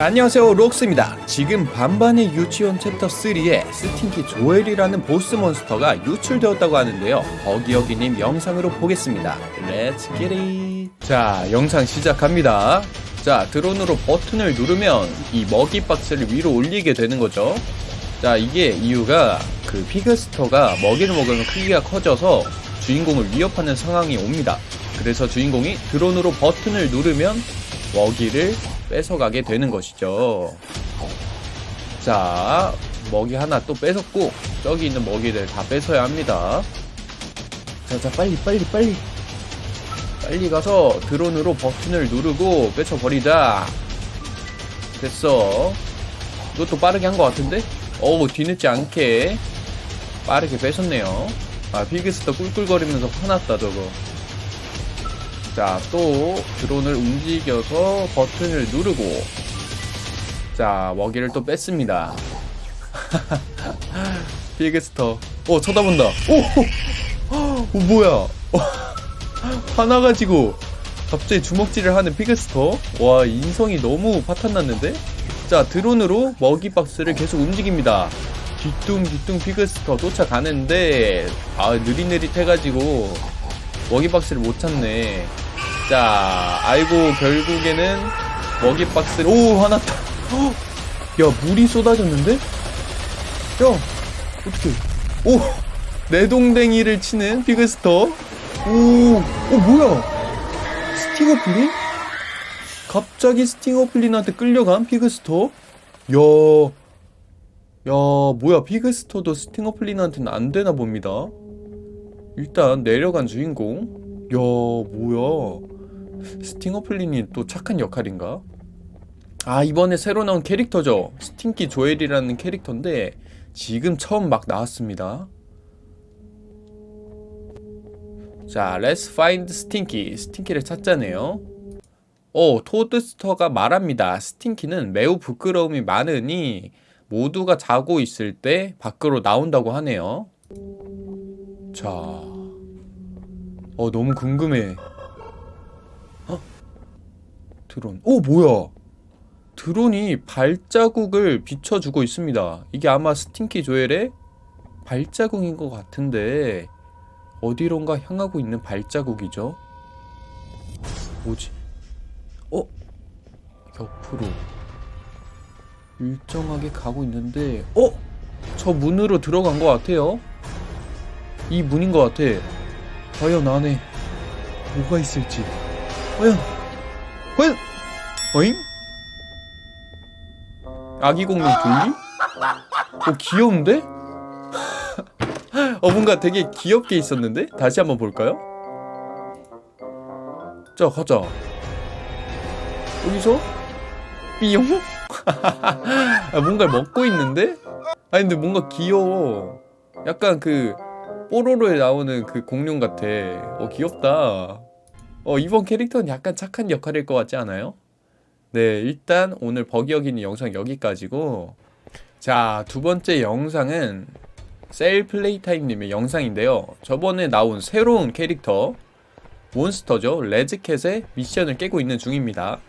안녕하세요 록스입니다. 지금 반반의 유치원 챕터 3에 스팅키 조엘이라는 보스 몬스터가 유출되었다고 하는데요. 버기여기님 영상으로 보겠습니다. Let's get it 자 영상 시작합니다. 자 드론으로 버튼을 누르면 이 먹이 박스를 위로 올리게 되는 거죠. 자 이게 이유가 그 피그스터가 먹이를 먹으면 크기가 커져서 주인공을 위협하는 상황이 옵니다. 그래서 주인공이 드론으로 버튼을 누르면 먹이를 뺏어가게 되는 것이죠. 자, 먹이 하나 또 뺏었고, 저기 있는 먹이들 다 뺏어야 합니다. 자, 자, 빨리, 빨리, 빨리. 빨리 가서 드론으로 버튼을 누르고 뺏어버리자. 됐어. 이것도 빠르게 한 것 같은데? 어우, 뒤늦지 않게 빠르게 뺏었네요. 아, 피그스터 꿀꿀거리면서 화났다, 저거. 자, 또 드론을 움직여서 버튼을 누르고 자, 먹이를 또 뺐습니다. 피그스터. 어, 쳐다본다. 오! 어, 뭐야? 화나가지고 갑자기 주먹질을 하는 피그스터. 와, 인성이 너무 파탄났는데? 자, 드론으로 먹이 박스를 계속 움직입니다. 뒤뚱뒤뚱 피그스터 쫓아가는데, 아, 느릿느릿 해가지고 먹이 박스를 못 찾네. 자, 아이고, 결국에는 먹이 박스를, 오, 화났다. 헉! 야, 물이 쏟아졌는데? 야, 어떻게, 오, 내동댕이를 치는 피그스터. 오, 오, 뭐야? 스팅어플린? 갑자기 스팅어플린한테 끌려간 피그스터? 야, 야, 뭐야, 피그스터도 스팅어플린한테는 안 되나 봅니다. 일단 내려간 주인공 야 뭐야 스팅어플린이 또 착한 역할인가? 아 이번에 새로 나온 캐릭터죠. 스팅키 조엘이라는 캐릭터인데 지금 처음 막 나왔습니다. 자 Let's find 스팅키 스팅키를 찾자네요. 어 토드스터가 말합니다. 스팅키는 매우 부끄러움이 많으니 모두가 자고 있을 때 밖으로 나온다고 하네요. 자, 어 너무 궁금해. 어? 드론. 오 뭐야? 드론이 발자국을 비춰주고 있습니다. 이게 아마 스팅키 조엘의 발자국인 것 같은데 어디론가 향하고 있는 발자국이죠? 뭐지? 어? 옆으로 일정하게 가고 있는데 어? 저 문으로 들어간 것 같아요. 이 문인 것 같아. 과연 안에 뭐가 있을지. 과연, 과연, 어잉? 아기 공룡 둘리? 어, 귀여운데? 어, 뭔가 되게 귀엽게 있었는데? 다시 한번 볼까요? 자, 가자. 여기서? 삐용? 아, 뭔가를 먹고 있는데? 아니, 근데 뭔가 귀여워. 약간 그, 뽀로로에 나오는 그 공룡 같아. 어, 귀엽다. 어, 이번 캐릭터는 약간 착한 역할일 것 같지 않아요? 네, 일단 오늘 버기어기는 영상 여기까지고 자, 두 번째 영상은 셀 플레이타임님의 영상인데요. 저번에 나온 새로운 캐릭터 몬스터죠. 레즈캣의 미션을 깨고 있는 중입니다.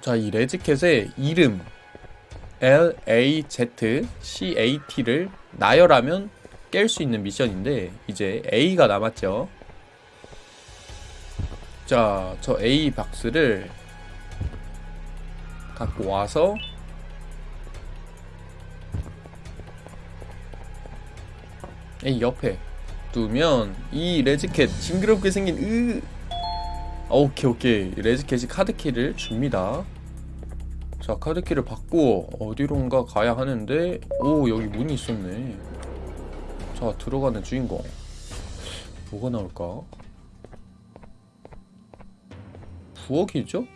자, 이 레즈캣의 이름 LAZCAT를 나열하면 깰 수 있는 미션인데 이제 A가 남았죠. 자, 저 A 박스를 갖고 와서 A 옆에 두면 이 레즈캣 징그럽게 생긴 으 오케이 오케이. 레즈캣이 카드키를 줍니다. 자 카드키를 받고 어디론가 가야 하는데 오 여기 문이 있었네 자 들어가는 주인공 뭐가 나올까? 부엌이죠?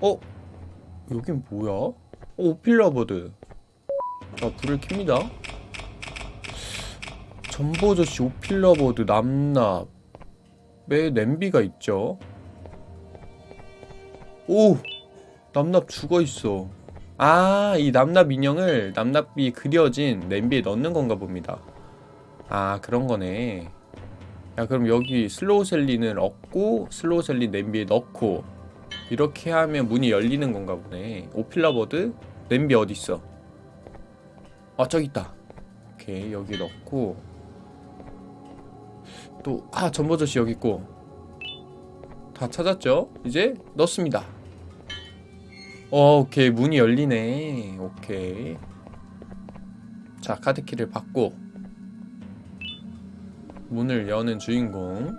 어? 여긴 뭐야? 어, 오필라버드 자 불을 켭니다 전보저씨 오필라버드 남납에 냄비가 있죠 오! 남납 죽어있어 아, 이 남납 인형을 남납이 그려진 냄비에 넣는 건가 봅니다. 아, 그런 거네. 야 그럼 여기 슬로우 셀린을 얻고 슬로우 셀린 냄비에 넣고 이렇게 하면 문이 열리는 건가 보네. 오필라버드? 냄비 어딨어? 아 저기 있다. 오케이 여기 넣고. 또 아 전버섯이 여기 있고. 다 찾았죠? 이제 넣습니다 어 오케이. 문이 열리네. 오케이. 자 카드키를 받고 문을 여는 주인공.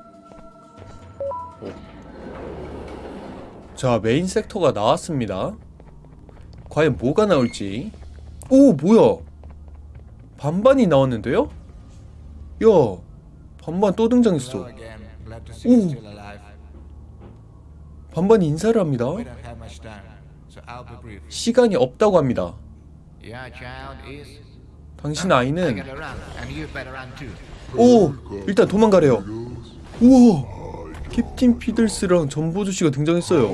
오. 자 메인 섹터가 나왔습니다. 과연 뭐가 나올지. 오 뭐야? 반반이 나왔는데요? 야 반반 또 등장했어. Alive. 반반이 인사를 합니다 시간이 없다고 합니다. 당신 아이는. 오 일단 도망가래요 우와 캡틴 피들스랑 전보주씨가 등장했어요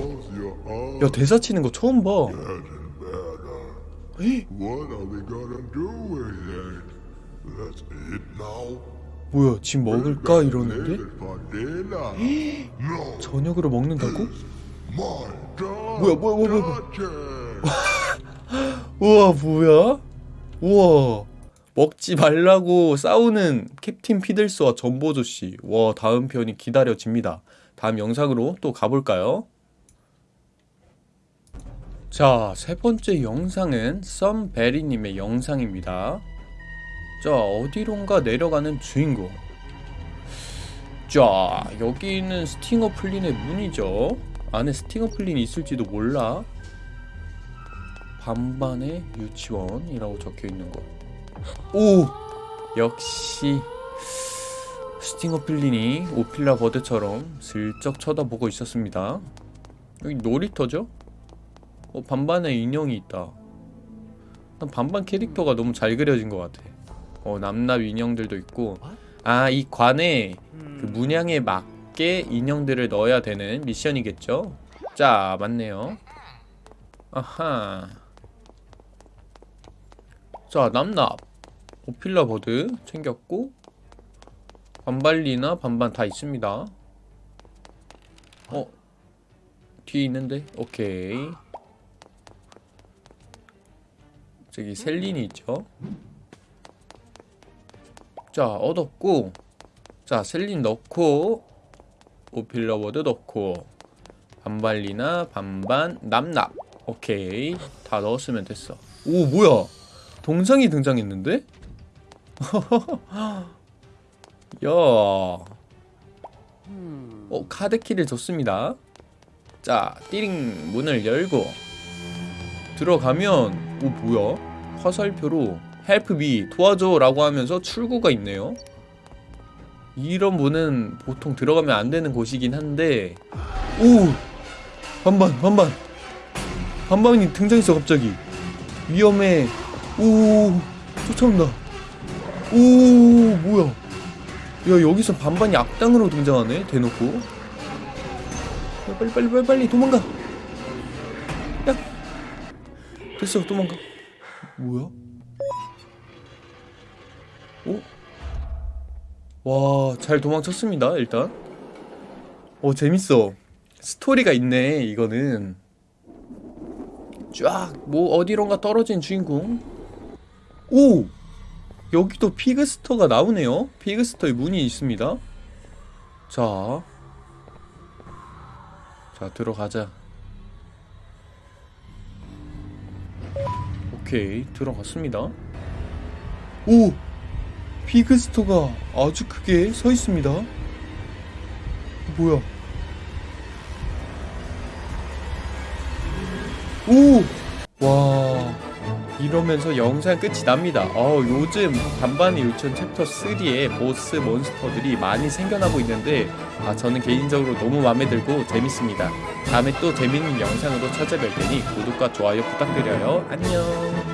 야 대사 치는 거 처음 봐 에이. 뭐야 지금 먹을까 이러는데 저녁으로 먹는다고? 뭐야, 뭐야, 뭐야, 뭐야. 우와 뭐야? 우와 먹지 말라고 싸우는 캡틴 피들스와 전보조씨 와 다음 편이 기다려집니다 다음 영상으로 또 가볼까요? 자 세번째 영상은 썸베리님의 영상입니다 자 어디론가 내려가는 주인공 자 여기는 스팅어 플린의 문이죠 안에 스팅어 플린이 있을지도 몰라 반반의 유치원이라고 적혀 있는 거. 오 역시 스팅어 필린이 오필라 버드처럼 슬쩍 쳐다보고 있었습니다. 여기 놀이터죠? 어 반반의 인형이 있다. 난 반반 캐릭터가 너무 잘 그려진 것 같아. 어 남납 인형들도 있고 아 이 관에 그 문양에 맞게 인형들을 넣어야 되는 미션이겠죠? 자 맞네요. 아하. 자 남납 오필라 버드 챙겼고 반발리나 반반 다 있습니다 어 뒤에 있는데 오케이 저기 셀린이 있죠 자 얻었고 자 셀린 넣고 버드 넣고 반발리나 반반 남납 오케이 다 넣었으면 됐어 오 뭐야 동상이 등장했는데? 야. 어, 카드키를 줬습니다. 자, 띠링 문을 열고 들어가면 오 뭐야? 화살표로 Help me 도와줘 라고 하면서 출구가 있네요. 이런 문은 보통 들어가면 안 되는 곳이긴 한데 오! 반반 반반. 반반이 등장했어 갑자기. 위험해. 오 쫓아온다. 오 뭐야. 야 여기서 반반이 악당으로 등장하네 대놓고. 야, 빨리 빨리 빨리 빨리 도망가. 야. 됐어 도망가. 뭐야? 오? 와 잘 도망쳤습니다 일단 어 재밌어 스토리가 있네 이거는 쫙 뭐 어디론가 떨어진 주인공 오! 여기도 피그스터가 나오네요. 피그스터에 문이 있습니다. 자. 자, 들어가자. 오케이, 들어갔습니다. 오! 피그스터가 아주 크게 서 있습니다. 뭐야? 오! 와. 이러면서 영상 끝이 납니다. 어, 요즘 반반의 유치원 챕터 3에 보스 몬스터들이 많이 생겨나고 있는데 아, 저는 개인적으로 너무 마음에 들고 재밌습니다. 다음에 또 재밌는 영상으로 찾아뵐 테니 구독과 좋아요 부탁드려요. 안녕.